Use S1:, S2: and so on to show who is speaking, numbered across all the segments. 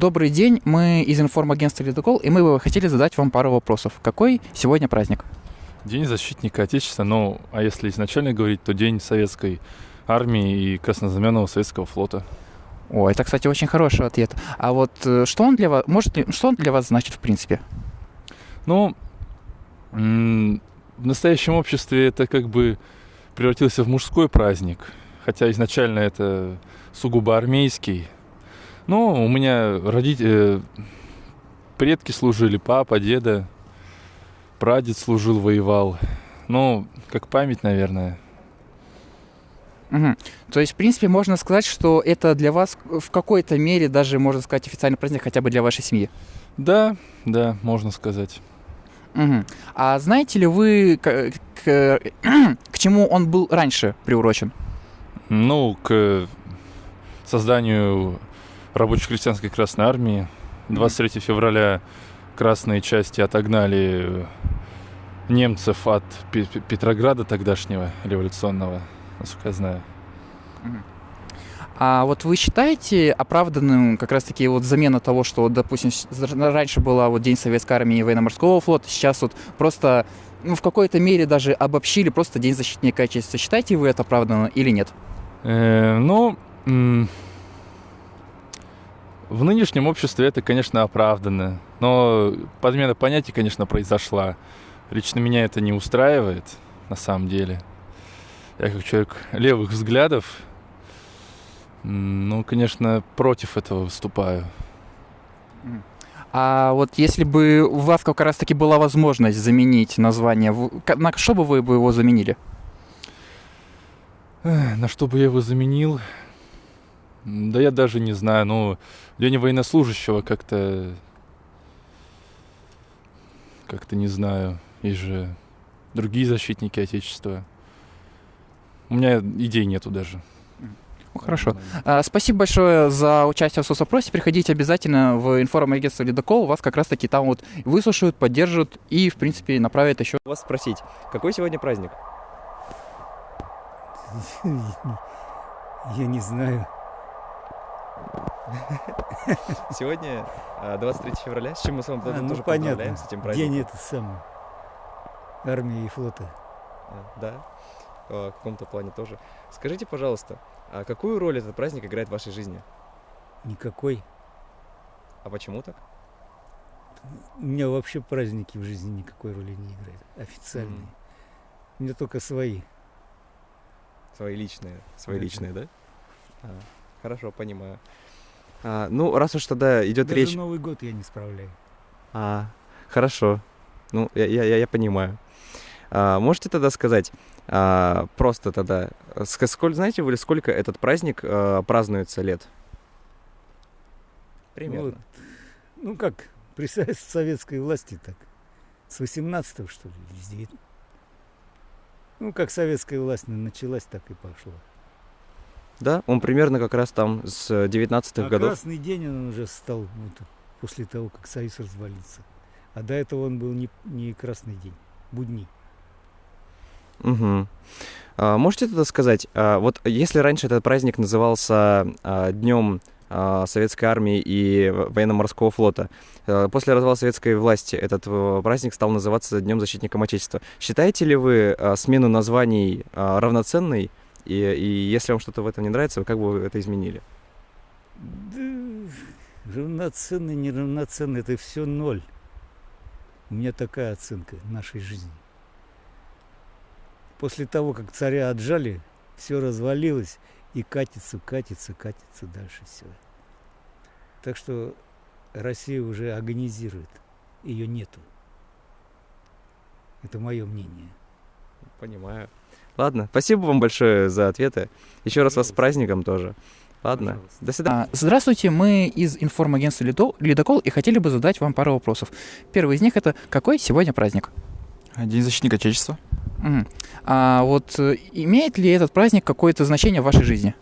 S1: Добрый день, мы из информагентства «Ледокол», и мы бы хотели задать вам пару вопросов. Какой сегодня праздник?
S2: День защитника Отечества, ну, а если изначально говорить, то День Советской Армии и Краснознаменного Советского Флота.
S1: О, это, кстати, очень хороший ответ. А вот э, что он для вас, может ли, что он для вас значит в принципе?
S2: Ну, в настоящем обществе это как бы превратился в мужской праздник, хотя изначально это сугубо армейский. Ну, у меня родители, предки служили, папа, деда, прадед служил, воевал. Ну, как память, наверное.
S1: Мгм. То есть, в принципе, можно сказать, что это для вас в какой-то мере даже, можно сказать, официальный праздник хотя бы для вашей семьи.
S2: Да, да, можно сказать.
S1: Мгм. А знаете ли вы, к, к- к чему он был раньше приурочен?
S2: Ну, к созданию рабоче-крестьянской Красной Армии. 23 февраля красные части отогнали немцев от Пе- Пе- Петрограда тогдашнего революционного, насколько я знаю.
S1: А вот вы считаете оправданным как раз-таки вот замена того, что, допустим, раньше была вот День Советской Армии и Военно-Морского флота, сейчас вот просто ну, в какой-то мере даже обобщили просто День Защитника Отечества. Считаете вы это оправданно или нет?
S2: Э, ну, в нынешнем обществе это, конечно, оправданно. Но подмена понятий, конечно, произошла. Лично меня это не устраивает, на самом деле. Я как человек левых взглядов, ну, конечно, против этого выступаю.
S1: А вот если бы у вас как раз-таки была возможность заменить название, на что бы вы его заменили?
S2: На что бы я его заменил? Да я даже не знаю. Ну, День военнослужащего как-то... Как-то не знаю. Есть же другие защитники Отечества. У меня идей нету даже.
S1: Ну, хорошо. А, Спасибо большое за участие в соцопросе. Приходите обязательно в информагентство «Ледокол». Вас как раз-таки там вот выслушают, поддержат и, в принципе, направят еще.
S3: вас спросить, какой сегодня праздник?
S4: Я не знаю.
S3: Сегодня а, 23 февраля, с чем мы с вами
S4: А, ну,
S3: тоже
S4: понятно.
S3: поздравляем, с этим праздником.
S4: День это самый. Армии и флота.
S3: А, Да, А, в каком-то плане тоже. Скажите, пожалуйста, а какую роль этот праздник играет в вашей жизни?
S4: Никакой.
S3: А почему так?
S4: У меня вообще праздники в жизни никакой роли не играют. Официальные.
S3: Мгм.
S4: У меня только свои.
S3: Свои личные, свои
S4: Да,
S3: личные, да? А, хорошо, понимаю. А, ну, раз уж тогда идет
S4: Даже
S3: речь...
S4: Новый год я не справляю.
S3: А, хорошо. Ну, я, я, я- понимаю. А, можете тогда сказать, а, просто тогда, ск- сколь, знаете вы, сколько этот праздник а, празднуется лет? Примерно.
S4: Вот. Ну как, при со- советской власти так. С 18 что ли, с 9 Ну, как советская власть началась, так и пошло.
S3: Да, он примерно как раз там с 19-х
S4: а
S3: годов.
S4: красный день он уже стал вот, после того, как Союз развалился. А до этого он был не, не красный день, будни.
S3: Мгм. А, можете тогда сказать, а, вот если раньше этот праздник назывался а, Днем а, Советской Армии и Военно-Морского флота, а, после развала советской власти этот э, праздник стал называться Днем Защитником Отечества. Считаете ли вы а, смену названий а, равноценной? И, и если вам что-то в этом не нравится, как бы вы это изменили?
S4: Да, равноценный, неравноценный, это все ноль. У меня такая оценка нашей жизни. После того, как царя отжали, все развалилось и катится, катится, катится дальше все. Так что Россия уже агонизирует, ее нету. Это мое мнение.
S3: Понимаю. Ладно, спасибо вам большое за ответы. Еще раз вас с праздником тоже. Ладно,
S4: Пожалуйста.
S3: до свидания.
S1: А, Здравствуйте, мы из информагентства «Ледо- «Ледокол» и хотели бы задать вам пару вопросов. Первый из них это какой сегодня праздник?
S5: День защитника Отечества.
S1: Мгм. А вот э, имеет ли этот праздник какое-то значение в вашей жизни?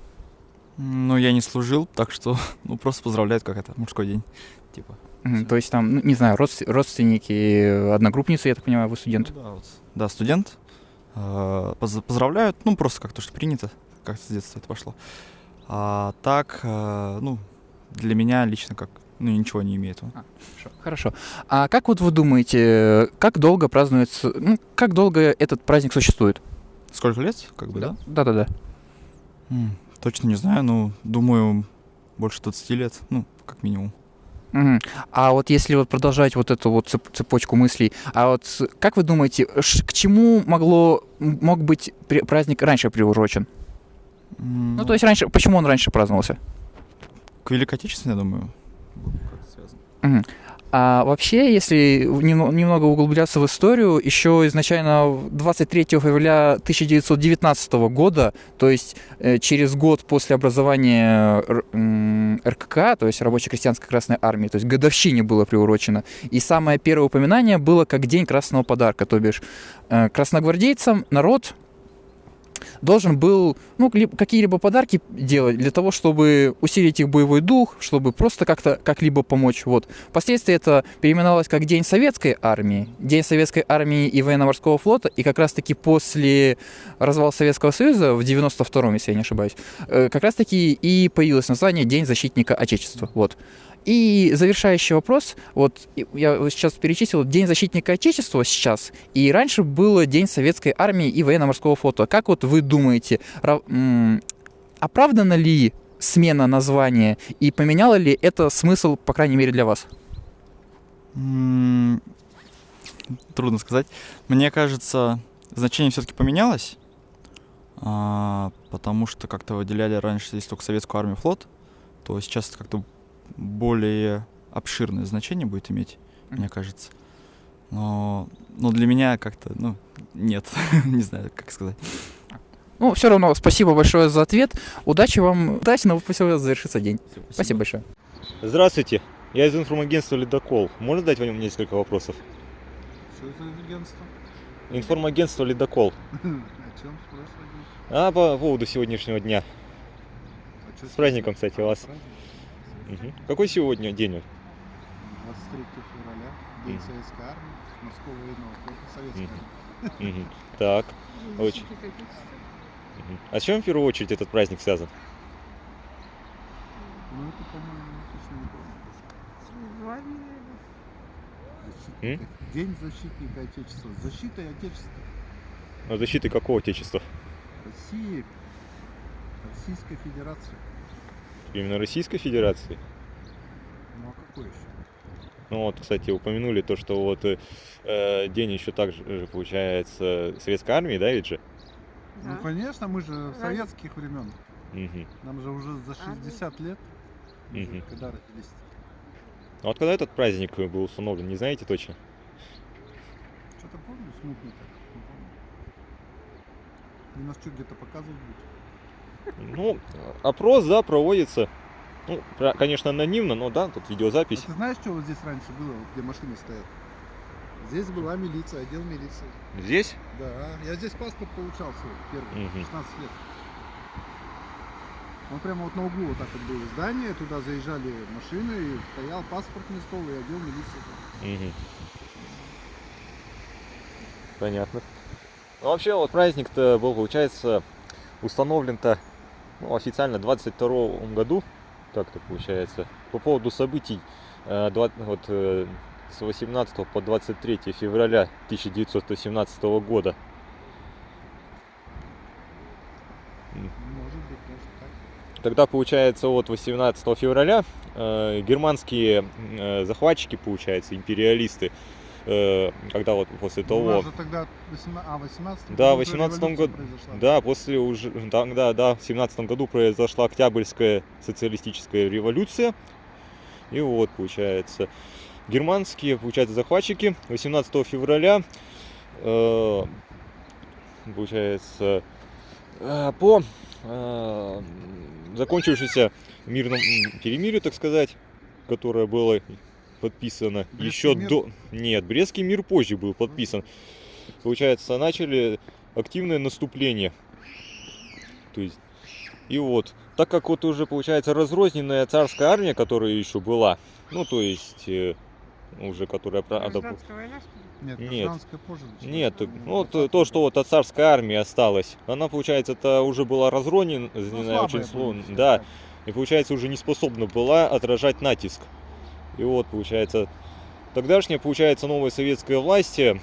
S5: Ну, я не служил, так что, ну, просто поздравляют, как это, мужской день. Типа.
S1: То есть там, ну, не знаю, родс- родственники, одногруппницы, я так понимаю, вы студент.
S5: Ну да, вот. Да, студент. Э, поз- Поздравляют, ну, просто как то, что принято, как с детства это пошло. А так, э, ну, для меня лично как, ну, ничего не имеет. он.
S1: Хорошо, Хорошо. А как вот вы думаете, как долго празднуется, ну, как долго этот праздник существует?
S5: Сколько лет, как бы, да?
S1: Да-да-да.
S5: Точно не знаю, но думаю, больше 20 лет, ну, как минимум.
S1: Мгм. А вот если вот продолжать вот эту вот цеп- цепочку мыслей, а вот как вы думаете, к чему могло мог быть праздник раньше приурочен?
S5: М,
S1: Ну, то есть раньше, почему он раньше праздновался?
S5: К Великой Отечественной, я думаю, связан.
S1: А вообще, если немного углубляться в историю, еще изначально в 23 февраля 1919 года, то есть э, через год после образования м, РКК, то есть Рабоче-крестьянской Красной Армии, то есть годовщине было приурочено. И самое первое упоминание было как День Красного Подарка, то бишь э, красногвардейцам народ должен был ну, ли- какие-либо подарки делать для того, чтобы усилить их боевой дух, чтобы просто как-то как-либо помочь. Вот. Впоследствии это переименовалось как День Советской Армии, День Советской Армии и Военно-Морского флота, и как раз-таки после развала Советского Союза в 92-м, если я не ошибаюсь, э, как раз-таки и появилось название День Защитника Отечества. Вот. И завершающий вопрос, вот я сейчас перечислил День защитника Отечества сейчас, и раньше было День Советской Армии и Военно-Морского флота. Как вот вы думаете, оправдана ли смена названия и поменяло ли это смысл, по крайней мере, для вас?
S5: Трудно сказать. Мне кажется, значение все-таки поменялось, а, потому что как-то выделяли раньше здесь только советскую армию, флот, то сейчас как-то более обширное значение будет иметь, мне
S1: Мгм.
S5: кажется. Но, но для меня как-то, ну, нет, не знаю, как сказать.
S1: Ну, все равно, спасибо большое за ответ. Удачи вам, удачно, пусть у вас завершится день. Спасибо большое.
S6: Здравствуйте, я из информагентства «Ледокол». Можно задать вам несколько вопросов?
S7: Что за агентство?
S6: Информагентство «Ледокол».
S7: О чем спрашиваете?
S6: А по поводу сегодняшнего дня.
S7: А чё
S6: С праздником, кстати, вас.
S7: Праздник?
S6: Мгм. Какой сегодня день?
S7: 23 февраля, День
S6: Мгм.
S7: Советской Армии, Морского военного флота, Советской
S6: Мгм.
S7: Армии.
S6: Мгм. Так. Очень. А с чем в первую очередь этот праздник связан?
S7: Ну, это, по-моему, точно не помню. День защитника Отечества. С Защитой Отечества.
S6: Ну, защиты какого отечества?
S7: России, Российской Федерации.
S6: Именно Российской Федерации?
S7: Ну, а какой еще?
S6: Ну вот, кстати, упомянули то, что вот э, э, день еще также же получается Советской армии, да, ведь же?
S7: Ну, конечно, мы же советских времен.
S6: Мгм.
S7: Нам же уже за 60 лет.
S6: Мгм.
S7: Когда родились?
S6: А вот когда этот праздник был установлен, не знаете точно?
S7: Что-то помню, смутно так. Не помню. И нас что, где-то показывают будут?
S6: Ну, опрос, да, проводится. Ну, конечно, анонимно, но да, тут видеозапись.
S7: А ты знаешь, что вот здесь раньше было, где машины стоят? Здесь была милиция, отдел милиции.
S6: Здесь?
S7: Да, я здесь паспорт получал свой первый,
S6: Мгм.
S7: 16 лет. Он прямо вот на углу вот так вот было здание, туда заезжали машины, и стоял паспортный стол и отдел милиции.
S6: Мгм. Понятно. Ну, вообще, вот праздник-то был, получается, установлен-то официально в 22 году, так-то получается, по поводу событий э, два- вот, э, с 18 по 23 февраля 1917 года.
S7: Может быть, даже так.
S6: Тогда, получается, вот 18 февраля э, германские э, захватчики, получается, империалисты, когда вот после
S7: Ну,
S6: того...
S7: же тогда 18, а, 18
S6: Да, в
S7: уже
S6: 18
S7: революция
S6: году.
S7: произошла.
S6: Да, после уже, тогда, да, в семнадцатом году произошла Октябрьская социалистическая революция. И вот, получается, германские, получается, захватчики 18 февраля, э, получается, э, по э, закончившемуся мирном м, перемирию, так сказать, которое было подписано
S7: Брестский
S6: еще
S7: мир?
S6: до... Нет, Брестский мир позже был подписан. Получается, начали активное наступление. То есть, и вот, так как вот уже получается разрозненная царская армия, которая еще была, ну то есть э, уже которая правда,
S7: Нет,
S6: Нет.
S7: гражданская позже
S6: нет,
S7: Ну,
S6: вот
S7: 20
S6: то, что вот от царской армии осталось, она получается это уже была разронена, не
S7: Ну,
S6: очень
S7: была,
S6: да, и, получается, уже не способна была отражать натиск. И вот, получается, тогдашняя, получается, новая советская власть э,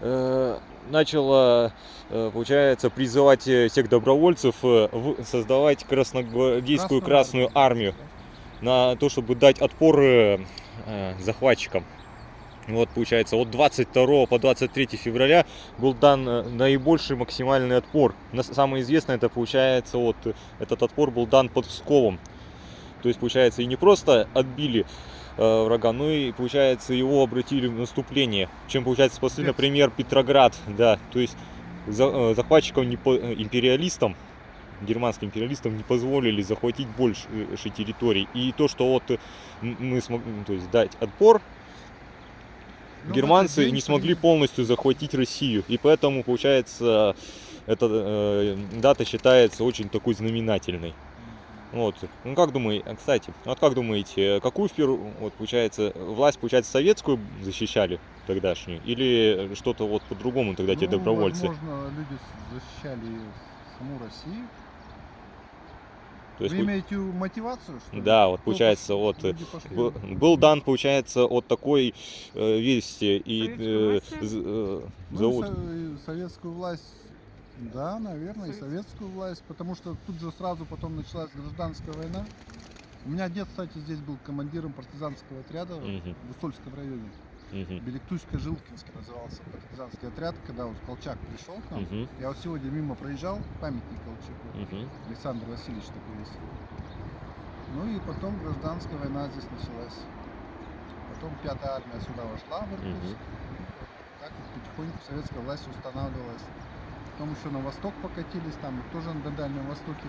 S6: э, начала, э, получается, призывать э, всех добровольцев э, в- создавать красногвардейскую
S7: Красную
S6: Красную Армию на то, чтобы дать отпор э, э, захватчикам. Вот, получается, от 22 по 23 февраля был дан наибольший максимальный отпор. Самое известное, это получается, вот этот отпор был дан под Псковом. То есть, получается, и не просто отбили э, врага, но и, получается, его обратили в наступление. Чем, получается, спасли, например, Петроград, да. То есть, за- э, захватчикам, не по- э, империалистам, германским империалистам не позволили захватить больше территорий. И то, что вот э, мы смогли, то есть, дать отпор,
S7: Ну,
S6: германцы не смогли полностью захватить Россию. И поэтому, получается, эта э, дата считается очень такой знаменательной. Вот. Ну как думаете, а, кстати, вот как думаете, какую в первую, вот получается, власть, получается, советскую защищали тогдашнюю? Или что-то вот по-другому тогда те
S7: Ну,
S6: добровольцы?
S7: Возможно, люди защищали саму Россию.
S6: То есть,
S7: Вы имеете мотивацию, что ли?
S6: да, вот получается, вот э, был, был дан, получается, от такой э, вести и э, э,
S7: Ну,
S6: зовут.
S7: со- советскую власть, да, наверное, и
S8: Советскую.
S7: власть, потому что тут же сразу потом началась гражданская война. У меня дед, кстати, здесь был командиром партизанского отряда
S6: Мгм.
S7: в Усольском районе.
S6: Мгм.
S7: Белектуйско-Жилкинский назывался партизанский отряд, когда вот Колчак пришел к нам.
S6: Мгм.
S7: Я вот сегодня мимо проезжал, памятник Колчаку.
S6: Мгм.
S7: Александр Васильевич такой есть. Ну и потом гражданская война здесь началась. Потом пятая армия сюда вошла в Иркутск.
S6: Мгм.
S7: Так вот потихоньку советская власть устанавливалась. Потом еще на восток покатились, там тоже на Дальнем Востоке.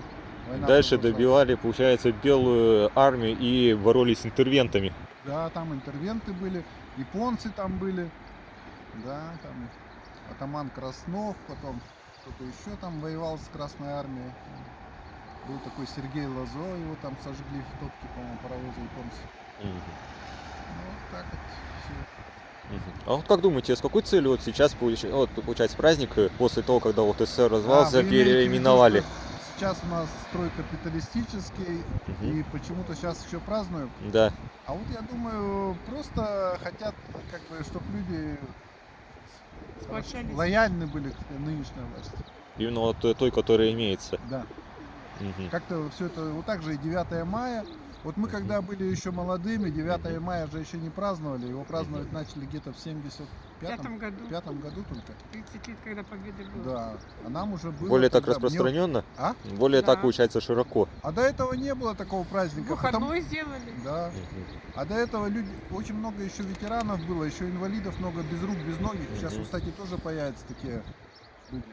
S7: война
S6: Дальше
S7: продолжалась.
S6: добивали, получается, белую армию и боролись с интервентами.
S7: Да, там интервенты были, японцы там были. Да, там атаман Краснов, потом кто-то еще там воевал с Красной Армией. Был такой Сергей Лазо, его там сожгли в топке, по-моему, паровоза японцы. Ну, вот так вот все.
S6: А вот как думаете, с какой целью вот сейчас получ- вот, получается праздник э, после того, когда вот СССР развался,
S7: А,
S6: переименовали?
S7: Сейчас у нас строй капиталистический,
S6: Мгм.
S7: и почему-то сейчас еще празднуем.
S6: Да.
S7: А вот я думаю, просто хотят, как бы, чтобы люди
S8: Сплочались.
S7: лояльны были к нынешней власти.
S6: Именно вот той, которая имеется.
S7: Да.
S6: Мгм.
S7: Как-то все это, вот так же и 9 мая. Вот мы когда были еще молодыми, 9 мая же еще не праздновали, его праздновать начали где-то в
S8: В
S7: 75
S8: пятом году,
S7: пятом году только.
S8: 30 лет, когда победа была.
S7: Да. А нам уже было.
S6: Более так
S7: тогда- мне-
S6: распространенно?
S7: А?
S6: Более так
S8: Да.
S6: получается широко.
S7: А до этого не было такого праздника.
S8: Выходной сделали.
S7: Да. А до этого люди, очень много еще ветеранов было, еще инвалидов много без рук, без ноги. Сейчас, кстати, тоже появятся такие люди.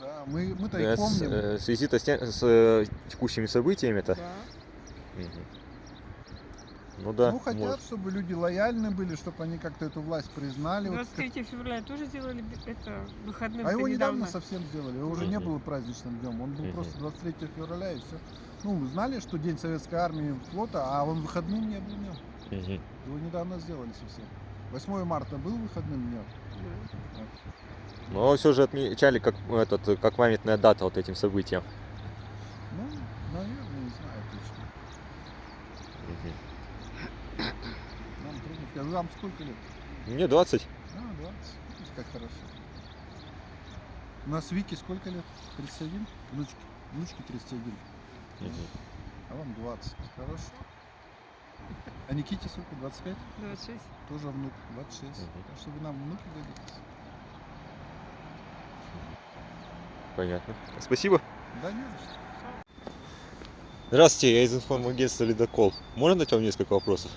S7: Да, мы, мы-то
S6: Э,
S7: их
S6: с-
S7: помним.
S6: э, В связи-то с, тем- с э, текущими событиями-то.
S8: Да.
S6: Мгм. Ну да.
S7: ну, хотят,
S6: может.
S7: чтобы люди лояльны были, чтобы они как-то эту власть признали. Вот
S8: 23 февраля тоже сделали это выходным.
S7: А его недавно
S8: недавно.
S7: совсем сделали, его уже не было праздничным днем, он был
S6: Мгм.
S7: просто 23 февраля и все. Ну, мы знали, что День Советской Армии и флота, а он выходным не был днем. Его недавно сделали совсем. 8 марта был выходным днем.
S8: Да.
S6: Но все же отмечали как, этот, как памятная дата вот этим событиям.
S7: Ну, наверное, не знаю точно.
S6: Мгм.
S7: Трудно сказать. Вам сколько лет?
S6: Мне 20.
S7: А, 20. Видите, как хорошо. У нас Вики сколько лет? 31? Внучки. Внучки 31.
S6: Мгм.
S7: А вам 20. Хорошо. А Никите сколько? 25?
S8: 26.
S7: Тоже внук. 26.
S6: Мгм.
S7: Так что вы нам внуки годитесь.
S6: Понятно. Спасибо.
S7: Да не за что.
S6: Здравствуйте, я из информагентства «Ледокол». Можно дать вам несколько вопросов?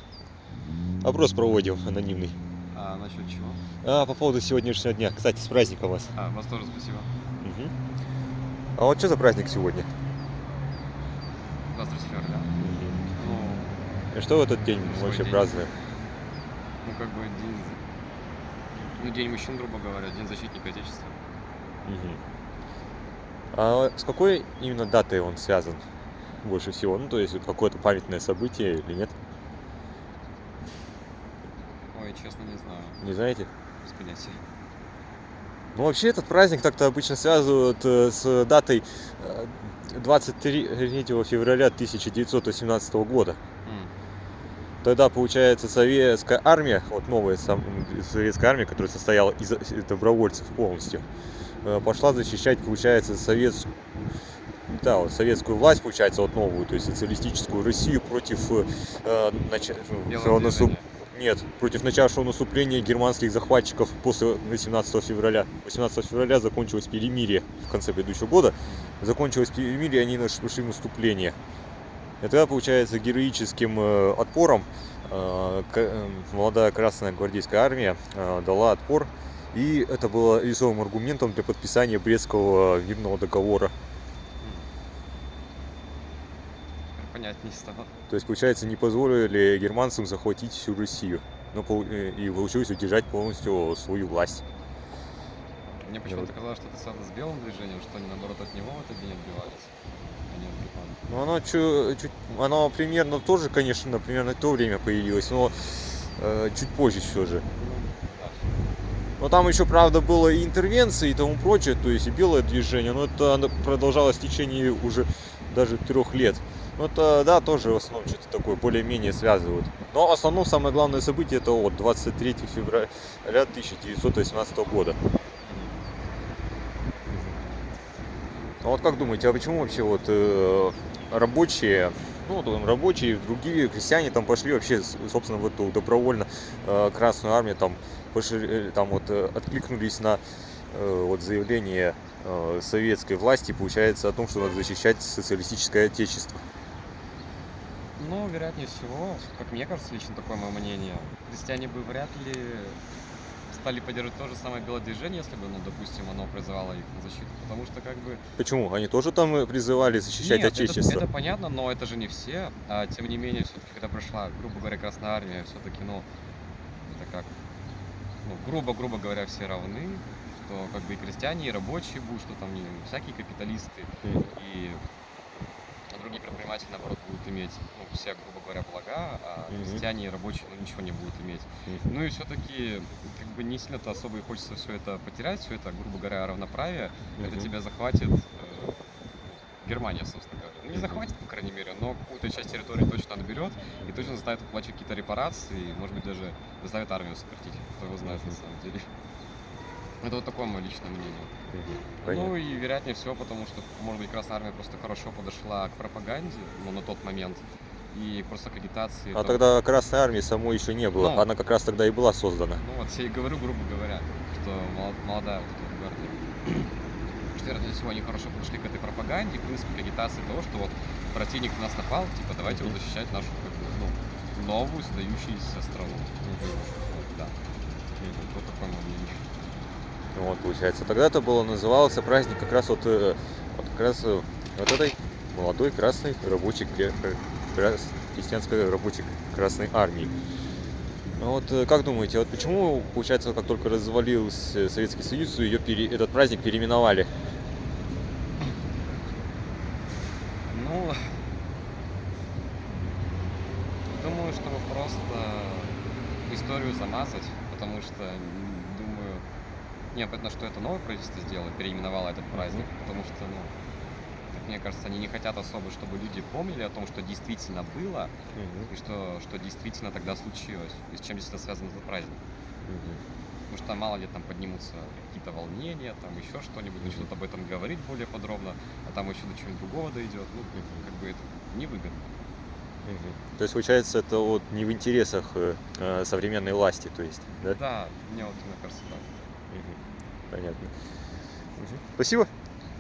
S6: Опрос проводим анонимный.
S9: А насчет чего?
S6: А, по поводу сегодняшнего дня. Кстати, с праздником вас.
S9: А, вас тоже спасибо.
S6: Мгм. А вот что за праздник сегодня?
S9: 23 февраля. Ну,
S6: И что в этот день вообще
S9: день.
S6: празднуем?
S9: ну как бы день... Ну, день мужчин, грубо говоря, день защитника Отечества.
S6: Мгм. А с какой именно датой он связан больше всего? Ну, то есть какое-то памятное событие или нет?
S9: Ой, честно, не
S6: знаете?
S9: Без понятия.
S6: Ну, вообще этот праздник так-то обычно связывают э, с датой э, 23 февраля 1918 года. Тогда, получается, советская армия, вот новая советская армия, которая состояла из из добровольцев полностью, э, пошла защищать, получается, советскую, да, вот советскую власть, получается, вот новую, то есть социалистическую Россию против э, ну,
S9: Белого движения.
S6: Нет, против начавшего наступления германских захватчиков после 18 февраля. 18 февраля закончилось перемирие в конце предыдущего года. Закончилось перемирие, они наш- пошли в наступление. И тогда, получается, героическим э, отпором э, э, молодая Красная Гвардейская армия дала отпор. И это было весовым аргументом для подписания Брестского мирного договора.
S9: Понятнее стало.
S6: То есть, получается, не позволили германцам захватить всю Россию. Но, э, и получилось удержать полностью свою власть.
S9: Мне почему-то
S6: вот.
S9: казалось, что это связано с белым движением, что они наоборот от него в этот день отбивались. А не от германцев.
S6: Ну, оно, чу- чуть, оно примерно тоже, конечно, примерно в то время появилось, но э, чуть позже все же. Но там еще, правда, было и интервенции и тому прочее, то есть и белое движение, но это продолжалось в течение уже даже трех лет. Ну, это, да, тоже в основном что-то такое более-менее связывают. Но в основном самое главное событие это вот 23 февраля 1918 года. А вот как думаете, а почему вообще вот э, рабочие, ну там рабочие, другие крестьяне там пошли вообще, собственно, в эту добровольно э, Красную Армию, там, пошли, э, там вот э, откликнулись на э, вот заявление э, советской власти, получается, о том, что надо защищать социалистическое отечество.
S9: Ну, вероятнее всего, как мне кажется, лично такое мое мнение, крестьяне бы вряд ли стали поддерживать то же самое белое движение, если бы, ну, допустим, оно призывало их на защиту. Потому что, как бы,
S6: Почему? Они тоже там э, призывали защищать
S9: Нет, это-
S6: отечество.
S9: Это, понятно, но это же не все. А тем не менее, все-таки, когда прошла, грубо говоря, Красная Армия, все-таки, ну, это как, ну, грубо-грубо говоря, все равны, что как бы и крестьяне, и рабочие будут, что там не всякие капиталисты,
S6: Мгм.
S9: и другие предприниматели, наоборот, будут иметь, ну, все, грубо говоря, блага, а крестьяне и рабочие, ну, ничего не будут иметь. Ну и все-таки, как бы не сильно-то особо и хочется все это потерять, все это, грубо говоря, равноправие, это тебя захватит э, Германия, собственно говоря. Ну, не захватит, по крайней мере, но какую-то часть территории точно отберет и точно заставит оплачивать какие-то репарации, и, может быть, даже заставит армию сократить. Кто его знает, на самом деле. Это вот такое мое личное мнение. Ну
S6: Понятно.
S9: и вероятнее всего, потому что, может быть, Красная Армия просто хорошо подошла к пропаганде, ну, на тот момент, и просто к агитации.
S6: А
S9: там-
S6: тогда Красной Армии самой еще не было.
S9: Ну.
S6: Она как раз тогда и была создана.
S9: Ну вот, я и говорю, грубо говоря, что мол- молодая вот эта гвардия. Что, вероятнее всего, они хорошо подошли к этой пропаганде, в принципе, к агитации того, что вот противник на нас напал, типа, давайте вот защищать нашу, как бы, ну, новую, сдающуюся страну. Вот, да. Вот такое мнение.
S6: Вот, получается. Тогда это было назывался праздник как раз вот, э, вот как раз э, вот этой молодой красной рабочей крестьянской рабочей красной армии. А вот э, как думаете, вот почему, получается, как только развалился Советский Союз, ее пере- этот праздник переименовали?
S9: Ну, думаю, чтобы просто историю замазать, потому что, думаю, не, понятно, что это новое правительство сделало, переименовало этот праздник, потому что, ну, мне кажется, они не хотят особо, чтобы люди помнили о том, что действительно было, и что, что действительно тогда случилось, и с чем действительно связан этот праздник. Потому что мало ли там поднимутся какие-то волнения, там еще что-нибудь, начнут об этом говорить более подробно, а там еще до чего-нибудь другого дойдет. Ну, как бы это невыгодно.
S6: Мгм. То есть, получается, это вот не в интересах э, э, современной власти, то есть, да?
S9: Да, мне вот мне кажется так.
S6: Мгм. Понятно. Мгм. Спасибо.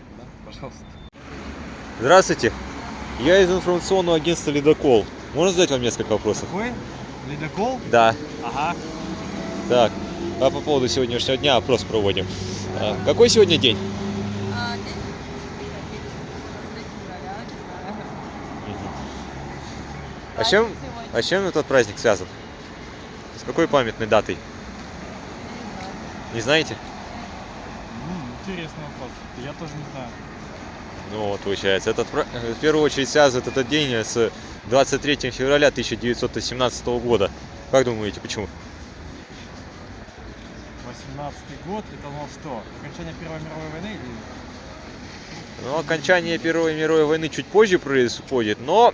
S9: Да, пожалуйста.
S6: Здравствуйте. Я из информационного агентства «Ледокол». Можно задать вам несколько вопросов?
S10: Какой? Ледокол?
S6: Да.
S10: Ага.
S6: Так, а по поводу сегодняшнего дня опрос проводим. А, Какой сегодня день?
S11: А.
S6: А с чем, а чем этот праздник связан? С какой памятной датой? Не знаете?
S10: Интересный вопрос. Я тоже не знаю.
S6: Ну вот, получается, этот, в первую очередь связывает этот день с 23 февраля 1917 года. Как думаете, почему?
S10: 17 год, это ну что, окончание Первой мировой войны или
S6: Ну, окончание Первой мировой войны чуть позже происходит, но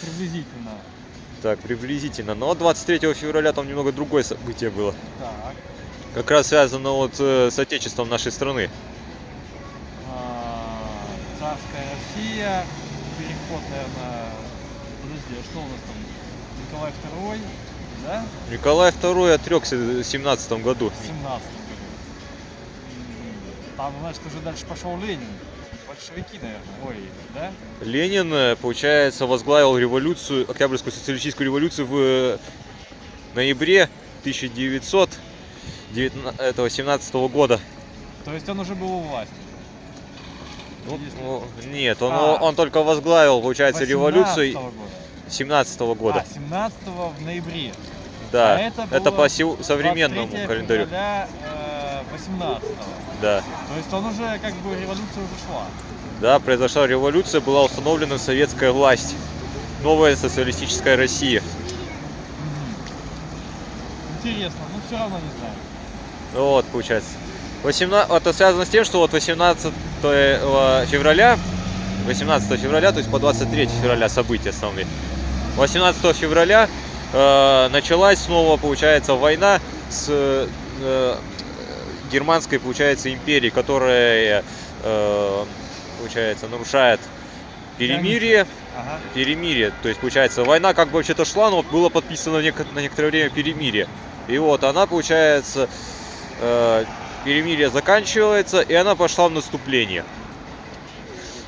S10: приблизительно?
S6: так, приблизительно. Но 23 февраля там немного другое событие было.
S10: Так.
S6: Как раз связано вот э, с отечеством нашей страны.
S10: Царская Россия, переход, наверное, подожди, а что у нас там? Николай II, да?
S6: Николай II отрекся в 17 году.
S10: В 17 году. Там, значит, уже дальше пошел Ленин. Большевики, наверное. Ой, да?
S6: Ленин, э, получается, возглавил революцию, Октябрьскую социалистическую революцию в э, ноябре 1917 года.
S10: То есть он уже был у власти.
S6: Ну, нет, он,
S10: А.
S6: он только возглавил, получается,
S10: 18
S6: революцию
S10: года.
S6: 17 года.
S10: А, 17 в ноябре.
S6: да,
S10: а это
S6: это, по современному
S10: 23
S6: календарю.
S10: февраля, э, 18
S6: Да.
S10: То есть он уже, как бы, революция уже шла.
S6: Да, произошла революция, была установлена советская власть. Новая социалистическая Россия.
S10: Интересно, но все равно не знаю.
S6: Ну Вот, получается. 18... Это связано с тем, что вот 18 февраля, 18 февраля, то есть по 23 февраля события основные. 18 февраля э, началась снова, получается, война с э, германской, получается, империей, которая, э, получается, нарушает перемирие.
S10: Ага.
S6: Перемирие. То есть, получается, война как бы вообще-то шла, но было подписано на некоторое время перемирие. И вот она, получается, э, перемирие заканчивается, и она пошла в наступление.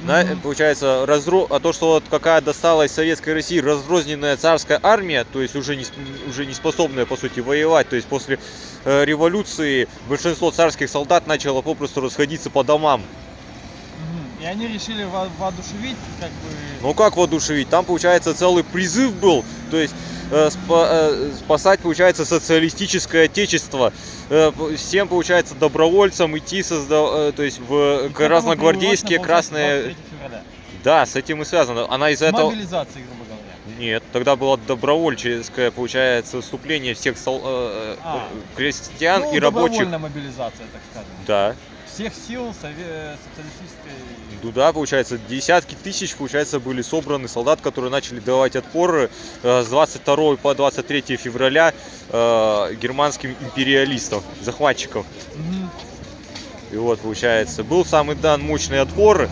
S6: На- получается, разро... а то, что вот какая досталась Советской России разрозненная царская армия, то есть уже не, уже не способная, по сути, воевать, то есть после э, революции большинство царских солдат начало попросту расходиться по домам.
S10: И они решили во- воодушевить, как бы...
S6: Ну как воодушевить? Там, получается, целый призыв был, то есть э, спа- э, спасать, получается, социалистическое отечество. Э, всем, получается, добровольцам идти, созда- э, то есть в
S10: привелось,
S6: красные...
S10: 23 февраля.
S6: Да, с этим и связано. Она из-за этого...
S10: мобилизацией, грубо говоря.
S6: Нет, тогда было добровольческое, получается, вступление всех сол- э,
S10: А.
S6: крестьян
S10: ну,
S6: и рабочих.
S10: добровольная мобилизация, так скажем.
S6: Да.
S10: Всех сил социалистической...
S6: Ну да, получается, десятки тысяч, получается, были собраны солдат, которые начали давать отпор э, с 22 по 23 февраля э, германским империалистам, захватчикам.
S10: Мгм.
S6: И вот, получается, был самый дан мощный отпор.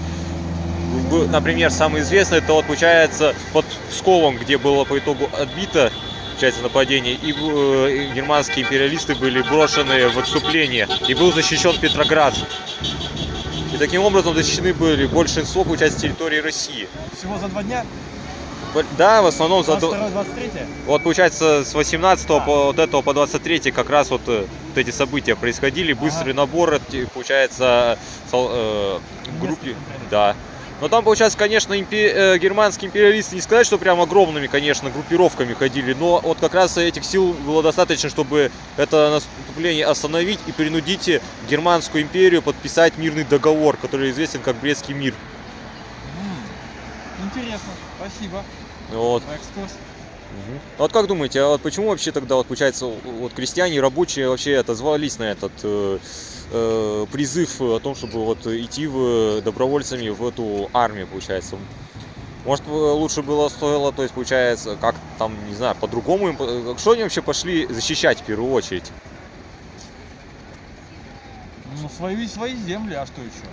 S6: Например, самый известный, это вот, получается, под Псковом, где было по итогу отбито, получается, нападение, и э, германские империалисты были брошены в отступление, и был защищен Петроград. И таким образом защищены были большинство, получается, территории России.
S10: Всего за два дня?
S6: Да, в основном за... до-
S10: 22-23?
S6: Вот получается с 18 по вот этого по 23 как раз вот, э, вот эти события происходили, быстрый набор, эти, получается, сол- э, группе, да. Но там, получается, конечно, импе- э, германские империалисты не сказать, что прям огромными, конечно, группировками ходили, но вот как раз этих сил было достаточно, чтобы это наступление остановить и принудить германскую империю подписать мирный договор, который известен как Брестский мир.
S10: Интересно, спасибо
S6: Вот.
S10: экскурс.
S6: А Вот как думаете, а вот почему вообще тогда вот получается вот крестьяне и рабочие вообще отозвались на этот э, э, призыв о том, чтобы вот идти в, добровольцами в эту армию, получается? Может, э, лучше было стоило, то есть, получается, как там, не знаю, по-другому им... по- Что они вообще пошли защищать в первую очередь?
S10: Ну, свои, свои земли, а что еще?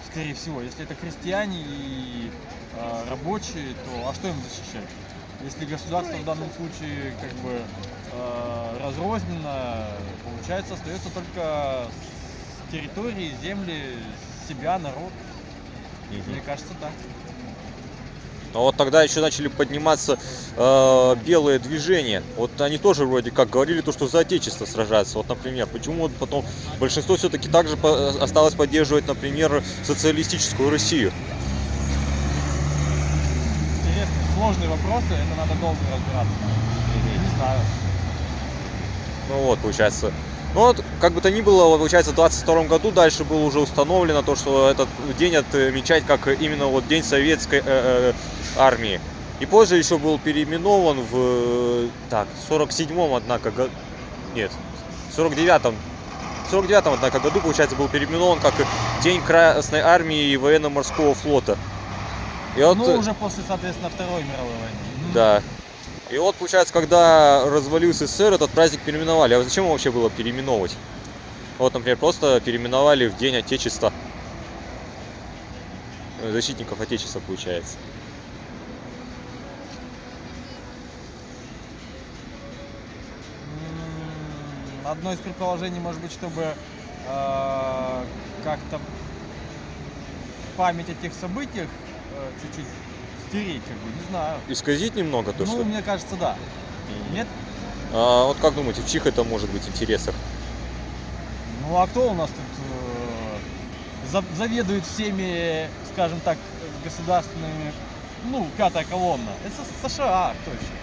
S10: Скорее всего, если это крестьяне и э, рабочие, то а что им защищать? Если государство в данном случае как бы э, разрознено, получается, остается только с территории, земли, себя, народ. Мне кажется, так.
S6: А вот тогда еще начали подниматься э, белые движения. Вот они тоже вроде как говорили то, что за отечество сражаются. Вот, например, почему вот потом большинство все-таки также по- осталось поддерживать, например, социалистическую Россию?
S10: Интересные, сложные вопросы, это надо долго разбираться. Я не знаю.
S6: Ну вот, получается. Ну вот, как бы то ни было, получается, в 22 году дальше было уже установлено то, что этот день отмечать как именно вот День Советской э, э, армии. И позже еще был переименован в, так, 47-м, однако, го- нет, 49-м в 49 однако, году, получается, был переименован как День Красной Армии и Военно-Морского флота. И вот,
S10: Ну, уже после, соответственно, Второй мировой войны.
S6: Да. И вот, получается, когда развалился СССР, этот праздник переименовали. А зачем его вообще было переименовывать? Вот, например, просто переименовали в День Отечества. Э, Защитников Отечества, получается.
S10: Одно из предположений может быть, чтобы э, как-то память о тех событиях э, чуть-чуть стереть, как бы, не знаю.
S6: Исказить немного то,
S10: ну,
S6: что...
S10: мне кажется, да. Нет?
S6: А вот как думаете, в чьих это может быть интересах?
S10: Ну а кто у нас тут э, за- заведует всеми, скажем так, государственными, ну, пятая колонна? Это США, точно.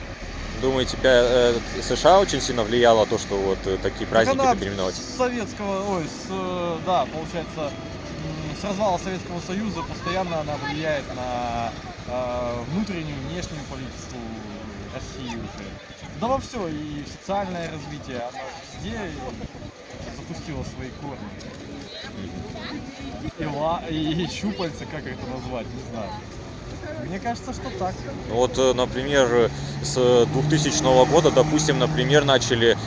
S6: Думаете, э, США очень сильно влияло то, что вот э, такие праздники
S10: Так
S6: переименовать?
S10: с советского, ой, с, э, да, получается, с развала Советского Союза постоянно она влияет на внутреннюю, внешнюю политику России уже. Да во все, и социальное развитие, она везде запустила свои корни. И, ла, и щупальца, как это назвать, не знаю. Мне кажется, что так.
S6: Вот, э, например, с 2000 года, допустим, например, начали,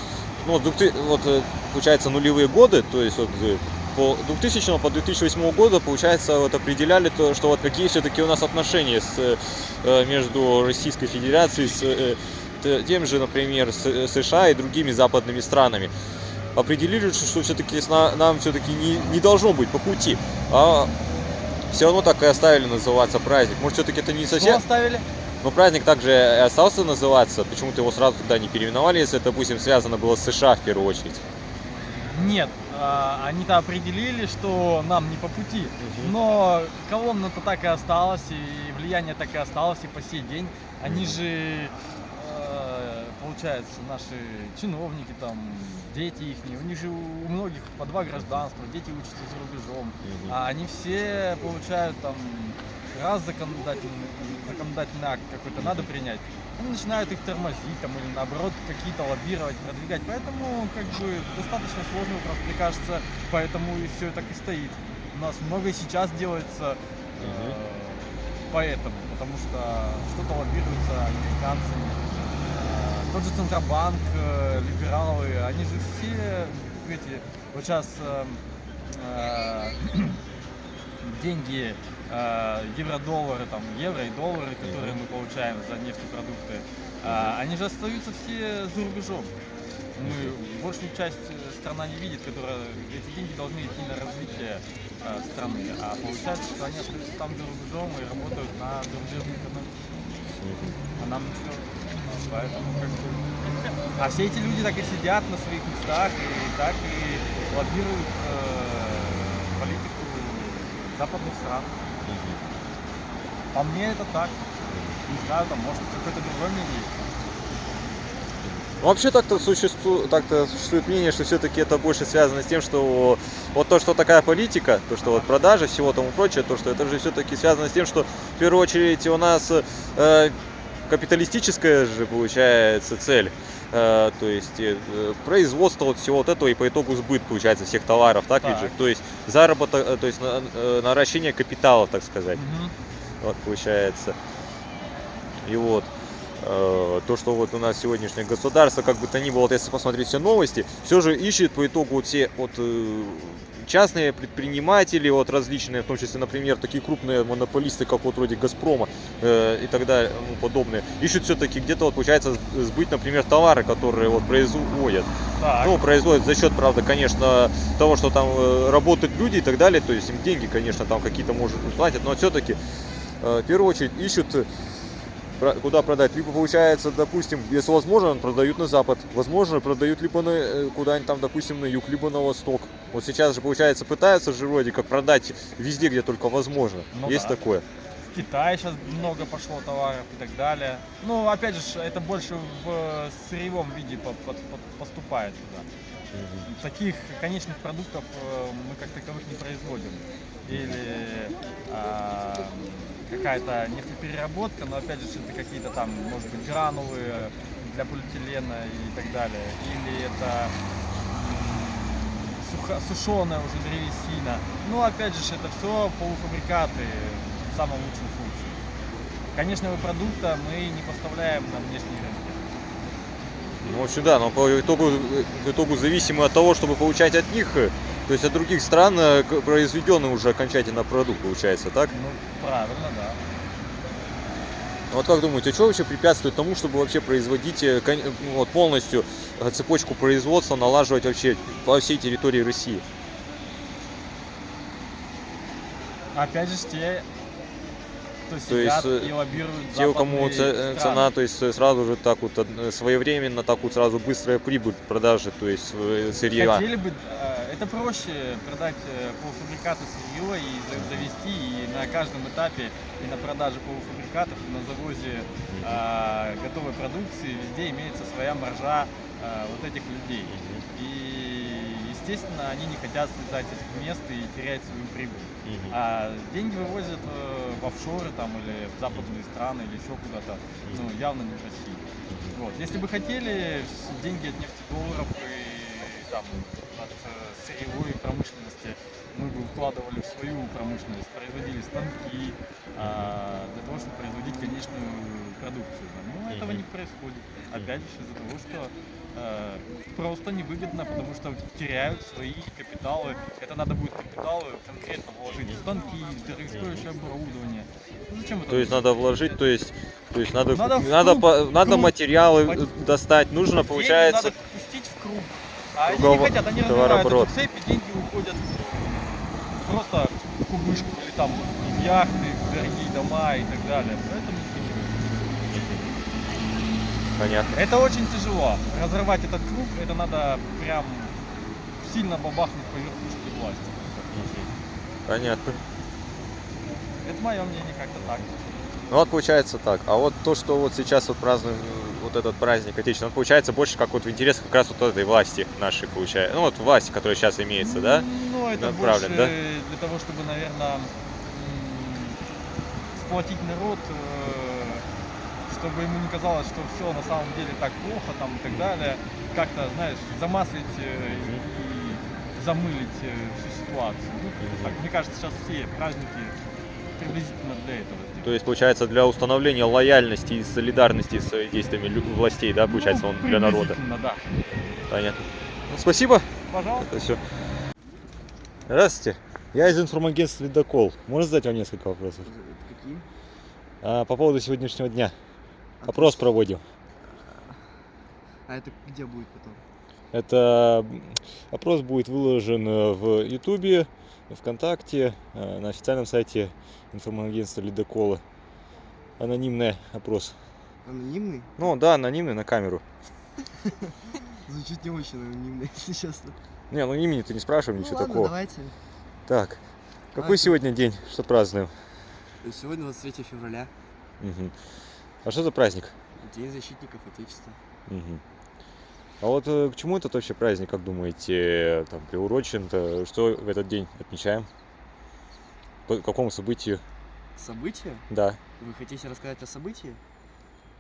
S6: ну, вот 2000 вот, э, получается, нулевые годы, то есть вот э, по 2000 по 2008 года, получается, вот определяли то, что вот какие все-таки у нас отношения с, э, между Российской Федерацией, с э, тем же, например, с э, США и другими западными странами. Определили, что все-таки нам все-таки не, не должно быть по пути, а все равно так и оставили называться праздник. Может, все-таки это не совсем...
S10: оставили?
S6: Но праздник также остался называться. Почему-то его сразу туда не переименовали, если это, допустим, связано было с США в первую очередь.
S10: Нет, а, они-то определили, что нам не по пути. Но колонна-то так и осталась, и влияние так и осталось, и по сей день. Они же, э, получается, наши чиновники там, дети их, у них же у многих по два гражданства, дети учатся за рубежом. А они все получают там раз законодательный, законодательный акт какой-то надо принять, они начинают их тормозить там или наоборот какие-то лоббировать, продвигать. Поэтому как бы достаточно сложный вопрос, мне кажется, поэтому и все так и стоит. У нас много и сейчас делается э, поэтому, потому что что-то лоббируется американцами. Э, Тот же Центробанк, э, либералы, они же все эти, вот сейчас э, э, деньги, э, евро-доллары, там, евро и доллары, которые мы получаем за нефтепродукты, э, они же остаются все за рубежом. Мы, большую часть э, страна не видит, которая эти деньги должны идти на развитие э, страны. А получается, что они остаются там за рубежом и работают на зарубежную экономику. А нам ничего. Поэтому как бы... А все эти люди так и сидят на своих местах и так и лоббируют э, политику западных стран. По мне это так. Не знаю, там может какое-то другое мнение
S6: Вообще так-то существует, так-то существует мнение, что все-таки это больше связано с тем, что вот то, что такая политика, то, что вот продажи, всего тому прочее, то, что это же все-таки связано с тем, что в первую очередь у нас э, капиталистическая же получается цель. Э, то есть э, производство вот всего вот этого и по итогу сбыт получается всех товаров, так, ведь же?
S10: Так.
S6: То есть заработок, э, то есть на- наращение капитала, так сказать.
S10: Мгм.
S6: Вот получается. И вот то, что вот у нас сегодняшнее государство, как бы то ни было, вот если посмотреть все новости, все же ищет по итогу вот все вот э, частные предприниматели, вот различные, в том числе, например, такие крупные монополисты, как вот вроде Газпрома э, и так далее, ну, подобные, ищут все-таки где-то вот получается сбыть, например, товары, которые вот производят.
S10: Так.
S6: Ну, производят за счет, правда, конечно, того, что там э, работают люди и так далее, то есть им деньги, конечно, там какие-то, может, платят, но все-таки в первую очередь ищут э, куда продать. Либо получается, допустим, если возможно, продают на запад. Возможно, продают либо на, э, куда-нибудь там, допустим, на юг, либо на восток. Вот сейчас же, получается, пытаются же вроде как продать везде, где только возможно.
S10: Ну
S6: Есть
S10: да.
S6: такое.
S10: В Китае сейчас много пошло товаров и так далее. Ну, опять же, это больше в сырьевом виде по- по- по- поступает сюда. Таких конечных продуктов э, мы как таковых не производим. Или а, какая-то нефтепереработка, но опять же это какие-то там, может быть, гранулы для полиэтилена и так далее. Или это м, сушеная уже древесина. Ну, опять же, это все полуфабрикаты в самом лучшем случае. Конечного продукта мы не поставляем на внешние рынки.
S6: Ну, в общем, да, но по итогу, в итогу зависимы от того, чтобы получать от них, э, то есть от других стран э, произведенный уже окончательно продукт получается, так?
S10: Ну, правильно, да.
S6: Вот как думаете, что вообще препятствует тому, чтобы вообще производить э, кон- ну, вот полностью э, цепочку производства, налаживать вообще по всей территории России?
S10: Опять же, те, кто
S6: То
S10: сидят
S6: есть, э,
S10: и лоббируют
S6: Те, у кому э,
S10: страны.
S6: цена, то есть э, сразу же так вот э, своевременно, так вот сразу быстрая прибыль продажи, то есть э, сырья.
S10: Хотели бы, э, это проще продать э, полуфабрикаты сырье и за- завести и на каждом этапе и на продаже полуфабрикатов, и на завозе э, готовой продукции везде имеется своя маржа э, вот этих людей. И, естественно, они не хотят слезать с этих мест и терять свою прибыль. А деньги вывозят э, в офшоры там или в западные страны или еще куда-то, ну, явно не в России. Вот. Если бы хотели деньги от нефтедолларов и там сырьевой промышленности мы бы вкладывали в свою промышленность, производили станки а, для того, чтобы производить конечную продукцию. Но этого не происходит. Опять же из-за того, что э, просто невыгодно, потому что теряют свои капиталы. Это надо будет капиталы конкретно вложить в станки, в дорогостоящее оборудование. Ну, зачем это
S6: То есть надо вложить, то есть, то есть надо,
S10: Надо круг,
S6: надо
S10: круг.
S6: материалы э, достать, нужно,
S10: Деньги
S6: получается,
S10: надо пустить в круг. А они не хотят, они разрывают
S6: товарооборот.
S10: эту цепь, и деньги уходят просто в кубышку или там в яхты, в дорогие дома и так далее. Поэтому
S6: понятно.
S10: это очень тяжело. Разрывать этот круг, это надо прям сильно бабахнуть по верхушке власти.
S6: Понятно.
S10: Это мое мнение как-то так.
S6: Ну вот получается так. А вот то, что вот сейчас вот празднуем вот этот праздник Отечества, он получается больше как вот в интересах как раз вот этой власти нашей получается. Ну вот власти, которая сейчас имеется, да?
S10: Ну, это
S6: Направлен,
S10: больше
S6: да?
S10: для того, чтобы, наверное, сплотить народ, э, чтобы ему не казалось, что все на самом деле так плохо там и так далее. Как-то, знаешь, замаслить э, и замылить э, всю ситуацию. Ну, так. Мне кажется, сейчас все праздники приблизительно для этого.
S6: То есть, получается, для установления лояльности и солидарности с э, действиями властей, да, получается, он для народа.
S10: Да.
S6: Понятно. Ну, спасибо.
S10: Пожалуйста.
S6: Это все. Здравствуйте. Я из информагентства «Ледокол». Можно задать вам несколько вопросов?
S12: Какие?
S6: А, по поводу сегодняшнего дня. Опрос проводим.
S12: А это где будет потом?
S6: Это опрос будет выложен э, в Ютубе, ВКонтакте, э, на официальном сайте информагентства «Ледокола». Анонимный опрос.
S12: Анонимный?
S6: Ну да, анонимный на камеру.
S12: Звучит не очень анонимно, если честно.
S6: Не, ну имени-то не спрашиваем,
S12: Ну
S6: ничего
S12: ладно,
S6: такого.
S12: давайте.
S6: Так, какой
S12: А,
S6: сегодня день? Что празднуем?
S12: Сегодня 23 февраля.
S6: А что за праздник?
S12: День защитников Отечества.
S6: Мгм. А вот э, к чему этот вообще праздник, как думаете, там приурочен-то? Что в этот день отмечаем? По какому событию?
S12: События?
S6: Да.
S12: Вы хотите рассказать о событии?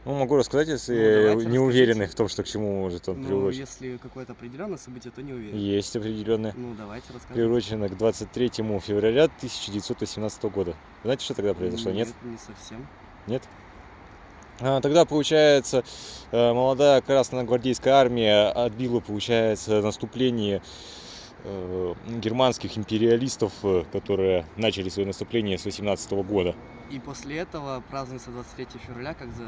S6: Ну, могу рассказать, если
S12: Ну,
S6: не уверены в том, что к чему может он
S12: Ну,
S6: приурочен.
S12: если какое-то определенное событие, то не уверен.
S6: Есть определенное.
S12: Ну, давайте рассказывайте.
S6: Приурочено к 23 февраля 1918 года. Знаете, что тогда произошло? Нет?
S12: не совсем.
S6: Нет? А, тогда, получается, э, молодая красногвардейская армия отбила, получается, наступление германских империалистов, э, которые начали свое наступление с 18 года.
S12: И после этого празднуется 23 февраля как за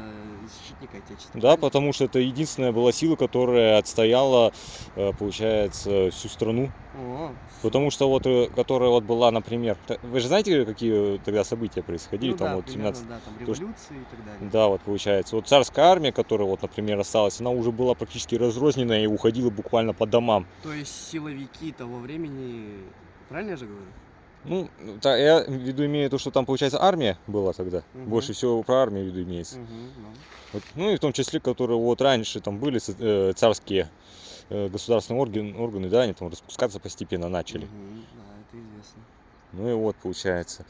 S12: защитника Отечества.
S6: Да, потому что это единственная была сила, которая отстояла, э, получается, всю страну.
S12: О,
S6: Потому что вот, э, которая вот была, например, вы же знаете, какие тогда события происходили?
S12: ну
S6: там
S12: да,
S6: вот
S12: примерно,
S6: 17
S12: да, там революции и так далее.
S6: Да, вот получается. Вот царская армия, которая вот, например, осталась, она уже была практически разрозненная и уходила буквально по домам.
S12: То есть силовики того времени, правильно я же говорю?
S6: Ну, та- я в виду имею то, что там, получается, армия была тогда.
S12: Мгм.
S6: Больше всего про армию в виду имеется.
S12: Мгм, ну.
S6: Вот, ну и в том числе, которые вот раньше там были э, царские э, государственные органы, органы, да, они там распускаться постепенно начали.
S12: Мгм, да, это известно.
S6: Ну и вот получается.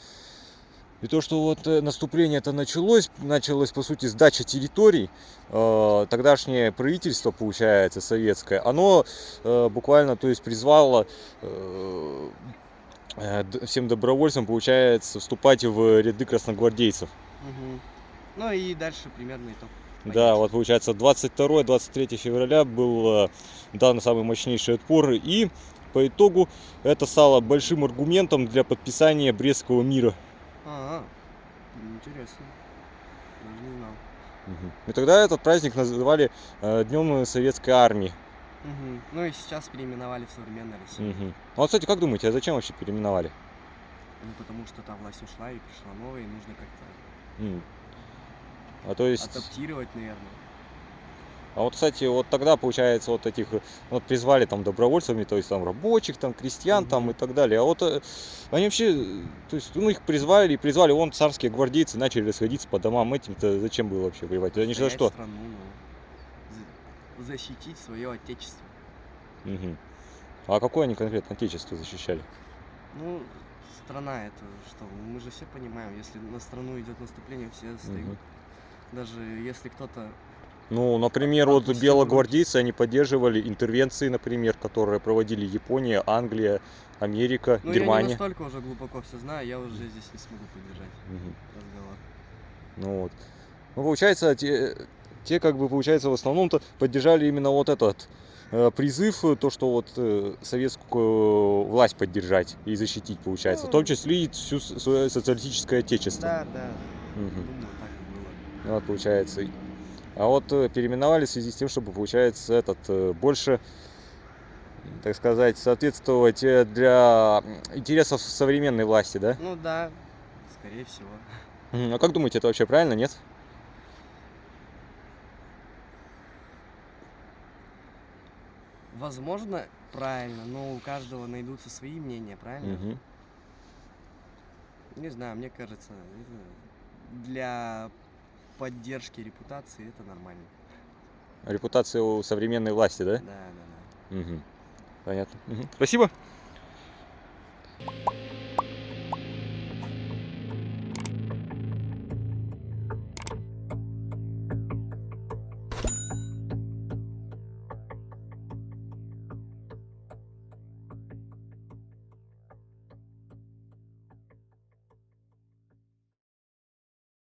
S6: И то, что вот э, наступление это началось, началось по сути сдача территорий, э, тогдашнее правительство, получается, советское, оно э, буквально, то есть призвало э, э, всем добровольцам, получается, вступать в ряды красногвардейцев.
S12: Мгм. Ну и дальше примерно итог.
S6: Да, вот получается 22-23 февраля был э, дан самый мощнейший отпор, и по итогу это стало большим аргументом для подписания Брестского мира.
S12: А, интересно. Даже не знал.
S6: И тогда этот праздник называли э, Днем Советской Армии.
S12: Мгм. Ну и сейчас переименовали в современной России.
S6: Мгм. Ну, Вот, кстати, как думаете, а зачем вообще переименовали?
S12: Ну потому что та власть ушла и пришла новая, и нужно как-то
S6: М. А то есть...
S12: адаптировать, наверное.
S6: А вот, кстати, вот тогда, получается, вот этих, вот призвали там добровольцами, то есть там рабочих, там крестьян, там и так далее. А вот э, они вообще, то есть, ну, их призвали, и призвали, вон царские гвардейцы начали расходиться по домам. Этим-то зачем было вообще воевать? Они же за что?
S12: страну, ну, за- защитить свое отечество.
S6: Мгм. А какое они конкретно отечество защищали?
S12: Ну, страна это что? Мы же все понимаем, если на страну идет наступление, все встают.
S6: Мгм.
S12: Даже если кто-то
S6: Ну, например, вот белогвардейцы, они поддерживали интервенции, например, которые проводили Япония, Англия, Америка,
S12: Ну, я не
S6: Германия.
S12: настолько уже глубоко все знаю, я уже здесь не смогу поддержать
S6: Мгм.
S12: разговор.
S6: Ну вот. Ну, получается, те, те как бы, получается, в основном-то поддержали именно вот этот э, призыв, э, то, что вот э, советскую власть поддержать и защитить, получается. В том числе и всю свое социалистическое отечество.
S12: Да, да.
S6: Мгм.
S12: Думаю, так и было.
S6: Ну, Вот, получается. А вот э, переименовали в связи с тем, чтобы, получается, этот э, больше, так сказать, соответствовать э, для интересов современной власти, да?
S12: Ну да, скорее всего.
S6: А как думаете, это вообще правильно, нет?
S12: Возможно, правильно, но у каждого найдутся свои мнения, правильно?
S6: Мгм.
S12: Не знаю, мне кажется, для поддержки репутации это нормально.
S6: Репутация у современной власти, да?
S12: Да, да, да.
S6: Мгм. Понятно. Мгм. Спасибо.